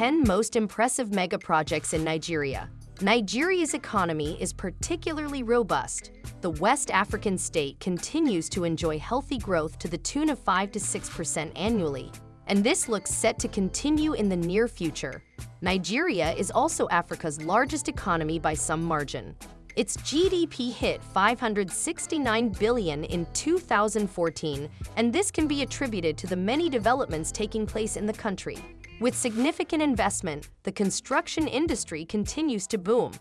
10 most impressive mega projects in Nigeria. Nigeria's economy is particularly robust. The West African state continues to enjoy healthy growth to the tune of 5 to 6% annually, and this looks set to continue in the near future. Nigeria is also Africa's largest economy by some margin. Its GDP hit 569 billion in 2014, and this can be attributed to the many developments taking place in the country. With significant investment, the construction industry continues to boom.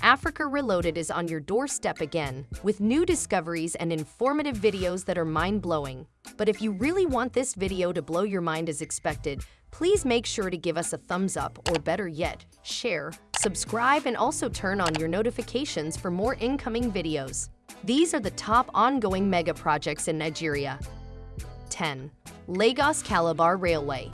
Africa Reloaded is on your doorstep again, with new discoveries and informative videos that are mind-blowing. But if you really want this video to blow your mind as expected, please make sure to give us a thumbs up, or better yet, share, subscribe, and also turn on your notifications for more incoming videos. These are the top ongoing mega projects in Nigeria. 10. Lagos Calabar Railway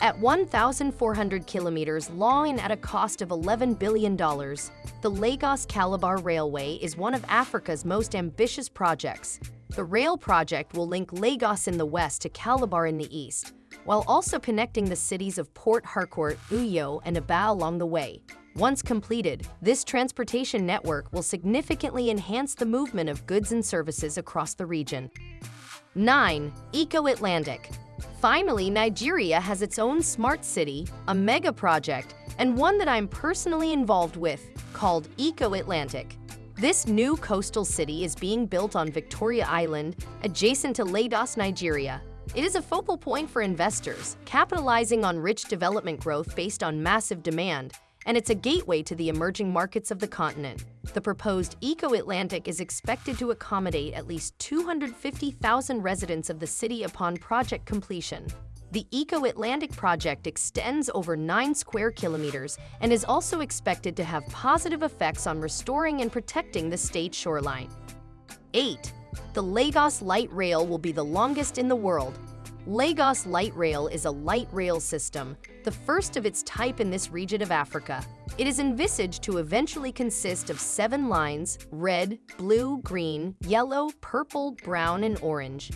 at 1,400 kilometers long and at a cost of $11 billion, the Lagos-Calabar Railway is one of Africa's most ambitious projects. The rail project will link Lagos in the west to Calabar in the east, while also connecting the cities of Port Harcourt, Uyo, and Aba along the way. Once completed, this transportation network will significantly enhance the movement of goods and services across the region. 9. Eco-Atlantic Finally, Nigeria has its own smart city, a mega project, and one that I'm personally involved with, called Eco Atlantic. This new coastal city is being built on Victoria Island, adjacent to Lagos, Nigeria. It is a focal point for investors, capitalizing on rich development growth based on massive demand and it's a gateway to the emerging markets of the continent. The proposed Eco-Atlantic is expected to accommodate at least 250,000 residents of the city upon project completion. The Eco-Atlantic project extends over 9 square kilometers and is also expected to have positive effects on restoring and protecting the state shoreline. 8. The Lagos Light Rail will be the longest in the world, Lagos Light Rail is a light rail system, the first of its type in this region of Africa. It is envisaged to eventually consist of seven lines, red, blue, green, yellow, purple, brown, and orange.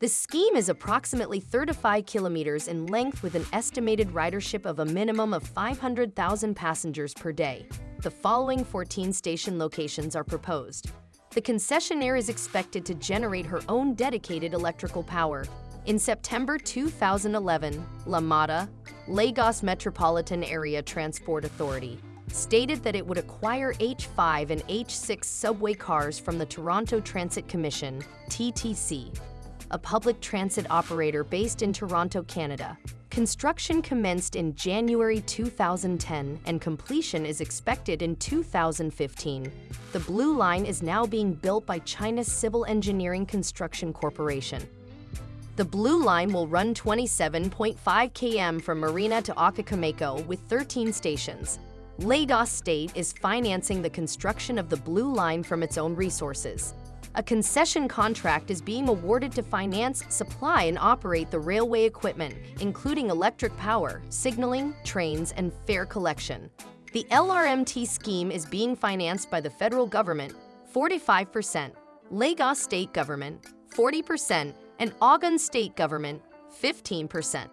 The scheme is approximately 35 kilometers in length with an estimated ridership of a minimum of 500,000 passengers per day. The following 14 station locations are proposed. The concessionaire is expected to generate her own dedicated electrical power, in September 2011, LAMATA, Lagos Metropolitan Area Transport Authority, stated that it would acquire H5 and H6 subway cars from the Toronto Transit Commission, TTC, a public transit operator based in Toronto, Canada. Construction commenced in January 2010 and completion is expected in 2015. The Blue Line is now being built by China's Civil Engineering Construction Corporation. The Blue Line will run 27.5 km from Marina to Okokomaiko with 13 stations. Lagos State is financing the construction of the Blue Line from its own resources. A concession contract is being awarded to finance, supply, and operate the railway equipment, including electric power, signaling, trains, and fare collection. The LRMT scheme is being financed by the federal government, 45%, Lagos state government, 40%, and Ogun state government, 15%.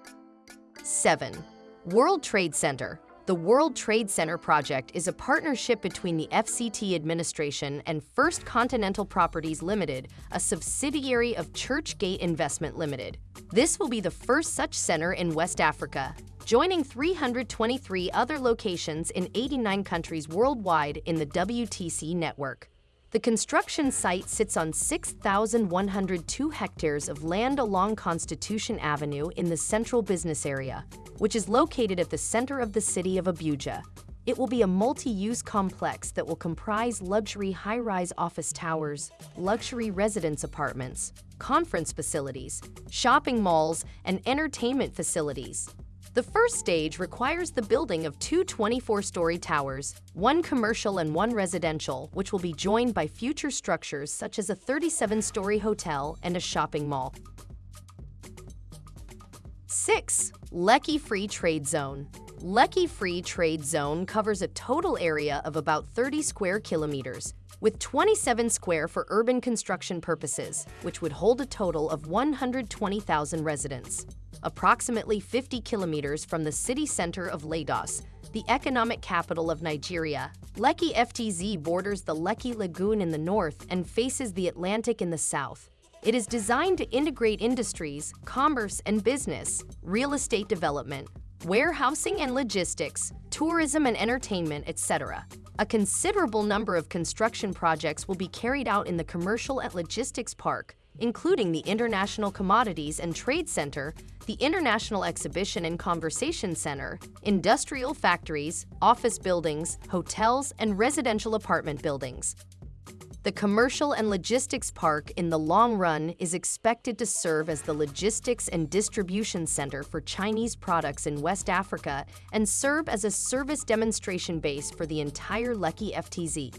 7. World Trade Center the World Trade Center project is a partnership between the FCT administration and First Continental Properties Limited, a subsidiary of Churchgate Investment Limited. This will be the first such center in West Africa, joining 323 other locations in 89 countries worldwide in the WTC network. The construction site sits on 6,102 hectares of land along Constitution Avenue in the central business area, which is located at the center of the city of Abuja. It will be a multi-use complex that will comprise luxury high-rise office towers, luxury residence apartments, conference facilities, shopping malls, and entertainment facilities. The first stage requires the building of two 24-story towers, one commercial and one residential, which will be joined by future structures such as a 37-story hotel and a shopping mall. 6. Lekki Free Trade Zone Lekki Free Trade Zone covers a total area of about 30 square kilometers, with 27 square for urban construction purposes, which would hold a total of 120,000 residents. Approximately 50 kilometers from the city center of Lagos, the economic capital of Nigeria. Lekki FTZ borders the Lekki Lagoon in the north and faces the Atlantic in the south. It is designed to integrate industries, commerce and business, real estate development, warehousing and logistics, tourism and entertainment, etc. A considerable number of construction projects will be carried out in the Commercial and Logistics Park, including the International Commodities and Trade Center, the International Exhibition and Conversation Center, industrial factories, office buildings, hotels, and residential apartment buildings. The Commercial and Logistics Park in the long run is expected to serve as the logistics and distribution center for Chinese products in West Africa and serve as a service demonstration base for the entire Lekki FTZ.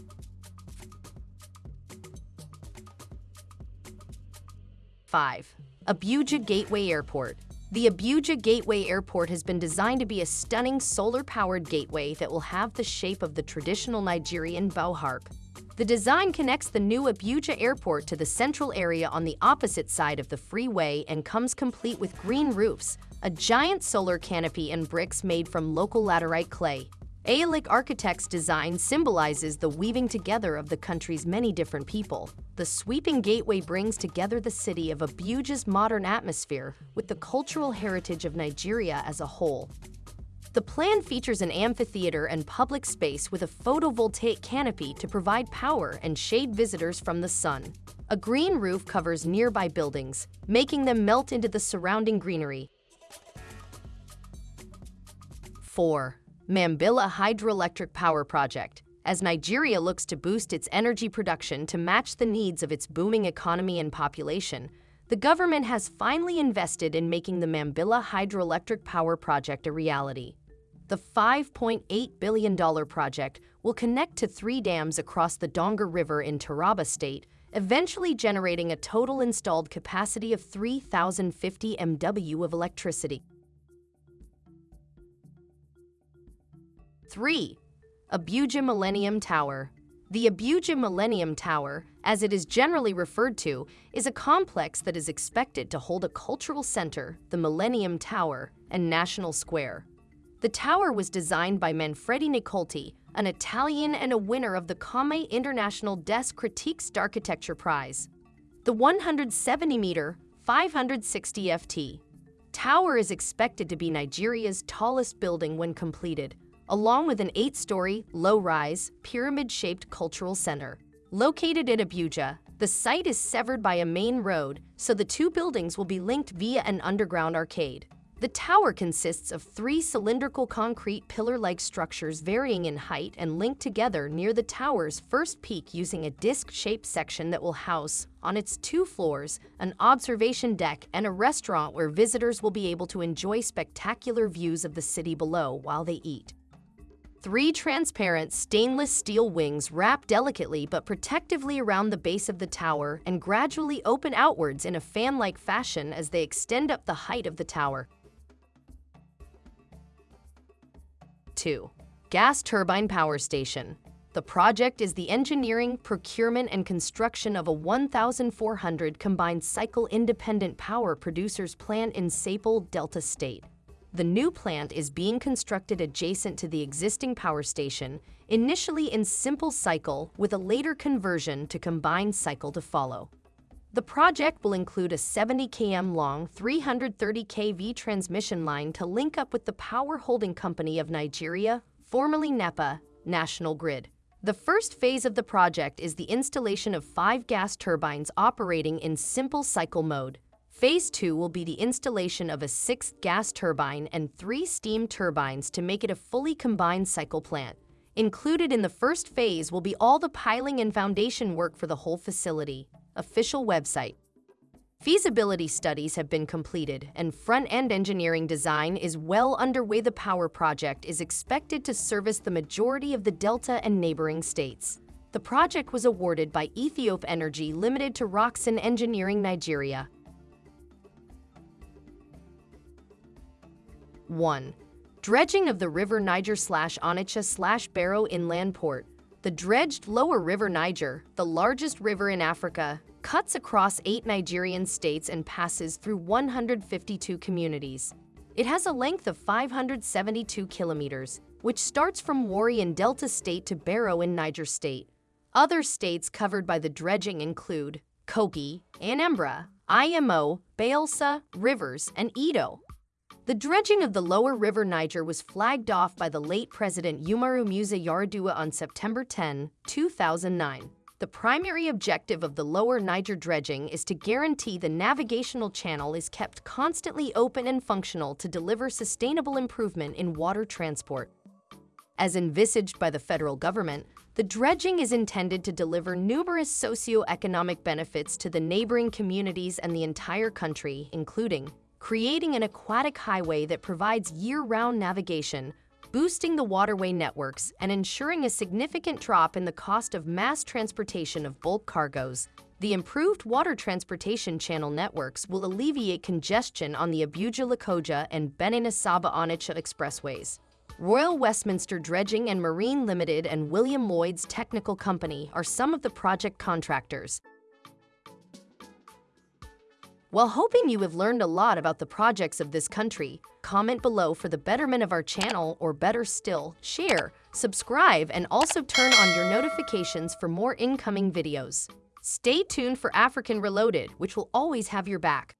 5. Abuja Gateway Airport The Abuja Gateway Airport has been designed to be a stunning solar-powered gateway that will have the shape of the traditional Nigerian bow harp. The design connects the new Abuja Airport to the central area on the opposite side of the freeway and comes complete with green roofs, a giant solar canopy and bricks made from local laterite clay. Aeolic Architects' design symbolizes the weaving together of the country's many different people. The sweeping gateway brings together the city of Abuja's modern atmosphere with the cultural heritage of Nigeria as a whole. The plan features an amphitheater and public space with a photovoltaic canopy to provide power and shade visitors from the sun. A green roof covers nearby buildings, making them melt into the surrounding greenery. 4. Mambilla Hydroelectric Power Project. As Nigeria looks to boost its energy production to match the needs of its booming economy and population, the government has finally invested in making the Mambilla Hydroelectric Power Project a reality. The $5.8 billion project will connect to three dams across the Donga River in Taraba State, eventually generating a total installed capacity of 3,050 MW of electricity. 3. Abuja Millennium Tower The Abuja Millennium Tower, as it is generally referred to, is a complex that is expected to hold a cultural center, the Millennium Tower, and National Square. The tower was designed by Manfredi Nicoletti, an Italian and a winner of the Come International Des Critiques d'Architecture Prize. The 170-meter, 560 FT tower is expected to be Nigeria's tallest building when completed, along with an eight-story, low-rise, pyramid-shaped cultural center. Located in Abuja, the site is severed by a main road, so the two buildings will be linked via an underground arcade. The tower consists of three cylindrical concrete pillar-like structures varying in height and linked together near the tower's first peak using a disc-shaped section that will house, on its two floors, an observation deck and a restaurant where visitors will be able to enjoy spectacular views of the city below while they eat. Three transparent stainless steel wings wrap delicately but protectively around the base of the tower and gradually open outwards in a fan-like fashion as they extend up the height of the tower. 2. Gas Turbine Power Station. The project is the engineering, procurement, and construction of a 1,400 combined cycle independent power producers plant in Sapele, Delta State. The new plant is being constructed adjacent to the existing power station, initially in simple cycle with a later conversion to combined cycle to follow. The project will include a 70 km long 330 kV transmission line to link up with the Power Holding Company of Nigeria, formerly NEPA, National Grid. The first phase of the project is the installation of five gas turbines operating in simple cycle mode. Phase 2 will be the installation of a sixth gas turbine and three steam turbines to make it a fully combined cycle plant. Included in the first phase will be all the piling and foundation work for the whole facility. Official website. Feasibility studies have been completed and front-end engineering design is well underway. The power project is expected to service the majority of the Delta and neighboring states. The project was awarded by Ethiope Energy Limited to Rockson Engineering Nigeria. 1. Dredging of the River Niger slash Onitsha slash Baro Inland Port. The dredged Lower River Niger, the largest river in Africa, cuts across eight Nigerian states and passes through 152 communities. It has a length of 572 kilometers, which starts from Warri in Delta State to Baro in Niger State. Other states covered by the dredging include Kogi, Anambra, Imo, Bayelsa, Rivers, and Edo. The dredging of the lower river Niger was flagged off by the late President Umaru Musa Yar'Adua on September 10, 2009. The primary objective of the lower Niger dredging is to guarantee the navigational channel is kept constantly open and functional to deliver sustainable improvement in water transport. As envisaged by the federal government, the dredging is intended to deliver numerous socio-economic benefits to the neighboring communities and the entire country, including creating an aquatic highway that provides year-round navigation, boosting the waterway networks, and ensuring a significant drop in the cost of mass transportation of bulk cargoes. The improved water transportation channel networks will alleviate congestion on the Abuja-Lokoja and Benin-Asaba-Onitsha expressways. Royal Westminster Dredging and Marine Limited and William Lloyd's Technical Company are some of the project contractors. While hoping you have learned a lot about the projects of this country, comment below for the betterment of our channel or better still, share, subscribe, and also turn on your notifications for more incoming videos. Stay tuned for African Reloaded, which will always have your back.